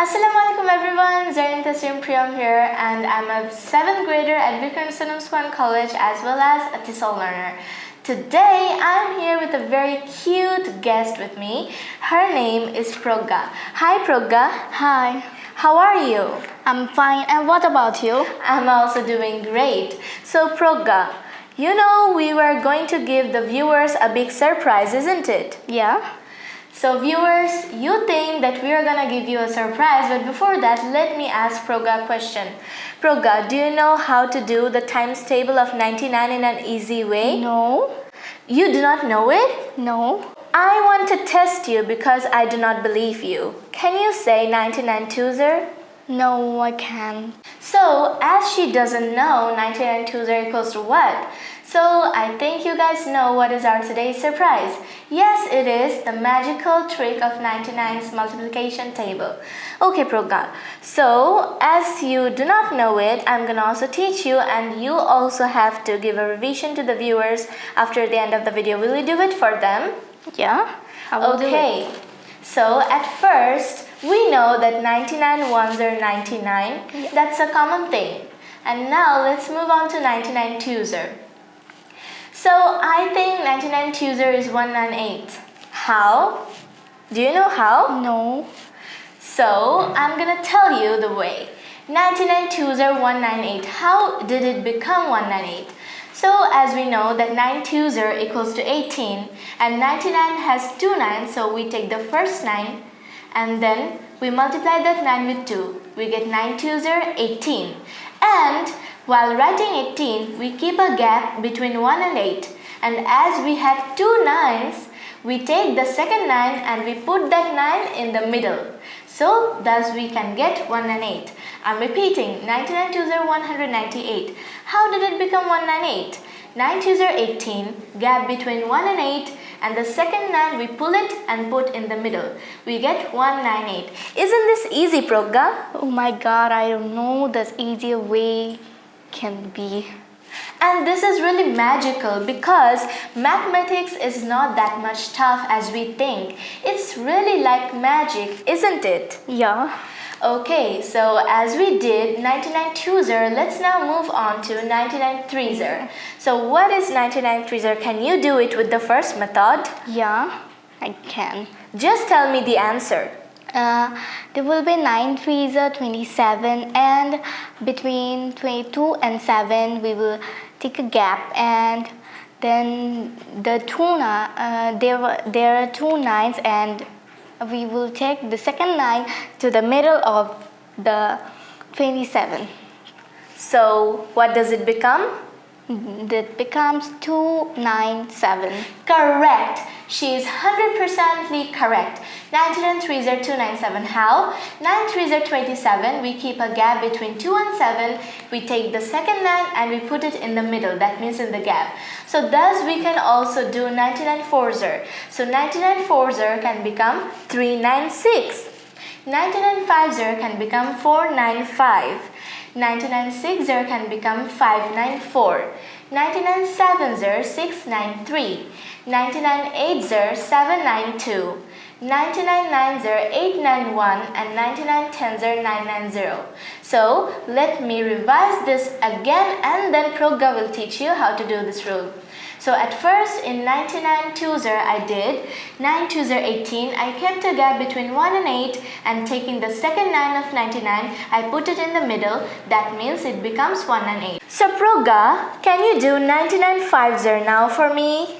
Assalamualaikum everyone, Zarin Tasrim Priyam here and I'm a 7th grader at Vikram Sunam Swan College as well as a TESOL learner. Today I'm here with a very cute guest with me. Her name is Progga. Hi Progga. Hi. How are you? I'm fine and what about you? I'm also doing great. So Progga, you know we were going to give the viewers a big surprise, isn't it? Yeah. So viewers, you think that we are gonna give you a surprise, but before that, let me ask Progga a question. Progga, do you know how to do the times table of 99 in an easy way? No. You do not know it? No. I want to test you because I do not believe you. Can you say 99 twos No, I can't. So, as she doesn't know 99 twos equals to what? So I think you guys know what is our today's surprise. Yes, it is the magical trick of 99's multiplication table. Okay, Progga. So as you do not know it, I'm gonna also teach you and you also have to give a revision to the viewers after the end of the video. Will you do it for them? Yeah, I will do it. okay. So at first, we know that 99 ones are 99. Yeah. That's a common thing. And now let's move on to 99 twos. Er. So I think 99 chooser is 198. How? Do you know how? No. So I'm gonna tell you the way. 99 chooser 198. How did it become 198? So as we know that 9 chooser equals to 18 and 99 has two nines so we take the first 9 and then we multiply that 9 with 2. We get 9 chooser 18 and while writing 18, we keep a gap between 1 and 8 and as we have two nines, we take the second 9 and we put that 9 in the middle. So thus we can get 1 and 8. I'm repeating 99 twos are 198. How did it become 198? 9 twos are 18, gap between 1 and 8 and the second 9 we pull it and put in the middle. We get 198. Isn't this easy Progga? Oh my god, I don't know this easier way can be. And this is really magical because mathematics is not that much tough as we think. It's really like magic, isn't it? Yeah. Okay, so as we did 99 twooser, let's now move on to 99 threeser. So what is 99 threeser? Can you do it with the first method? Yeah, I can. Just tell me the answer. Uh, there will be 9 threes are 27 and between 22 and 7 we will take a gap and then the two uh, there, there are two nines and we will take the second line to the middle of the 27. So what does it become? That becomes 297. Correct. She is 100% correct. 99 3s are 297. How? 9 3s are 27. We keep a gap between 2 and 7. We take the second 9 and we put it in the middle. That means in the gap. So thus we can also do 99 4s. So 99 4s can become 396. 99 5s can become 495. 99 6er can become 594. 99 7er 693. 99 8er 792. 99 9er 891 and 99 10er 990. So let me revise this again and then Progga will teach you how to do this rule. So at first in 99 twos-er oh, I did 9 twos-er 18. I kept a gap between 1 and 8 and taking the second 9 of 99 I put it in the middle. That means it becomes 1 and 8. So Progga, can you do 99 fives-er oh now for me?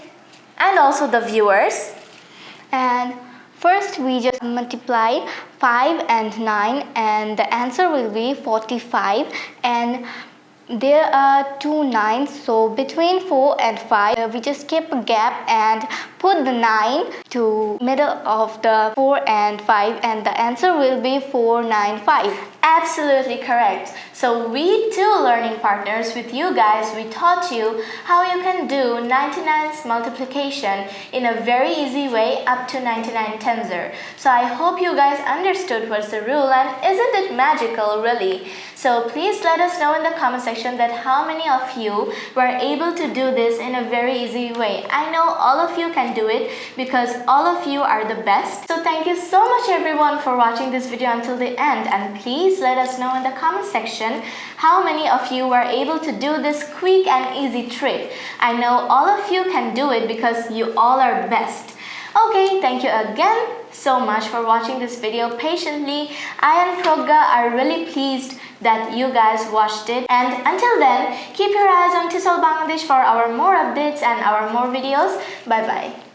And also the viewers? And First, we just multiply 5 and 9 and the answer will be 45 and there are two nines so between 4 and 5 uh, we just keep a gap and put the 9 to middle of the 4 and 5 and the answer will be 495 absolutely correct so we two learning partners with you guys we taught you how you can do 99's multiplication in a very easy way up to 99 tenser so i hope you guys understood what's the rule and isn't it magical really so please let us know in the comment section that how many of you were able to do this in a very easy way. I know all of you can do it because all of you are the best. So thank you so much everyone for watching this video until the end and please let us know in the comment section how many of you were able to do this quick and easy trick. I know all of you can do it because you all are best. Okay, thank you again so much for watching this video patiently. I and Progga are really pleased that you guys watched it. And until then, keep your eyes on TESOL Bangladesh for our more updates and our more videos. Bye-bye.